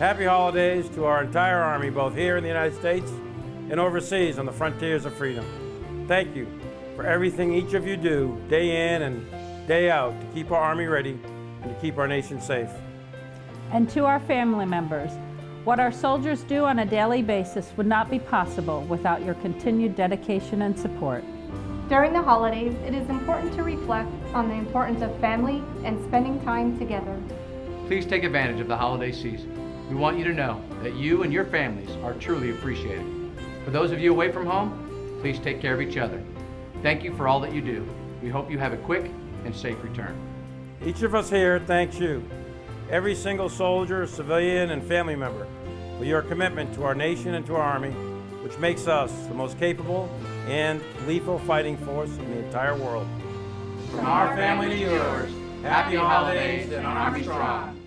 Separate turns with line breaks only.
Happy holidays to our entire Army, both here in the United States and overseas on the frontiers of freedom. Thank you for everything each of you do day in and day out to keep our Army ready and to keep our nation safe.
And to our family members, what our soldiers do on a daily basis would not be possible without your continued dedication and support.
During the holidays, it is important to reflect on the importance of family and spending time together.
Please take advantage of the holiday season. We want you to know that you and your families are truly appreciated. For those of you away from home, please take care of each other. Thank you for all that you do. We hope you have a quick and safe return.
Each of us here thanks you, every single soldier, civilian, and family member, for your commitment to our nation and to our Army, which makes us the most capable and lethal fighting force in the entire world. From our family to yours, happy holidays and an Army Strong.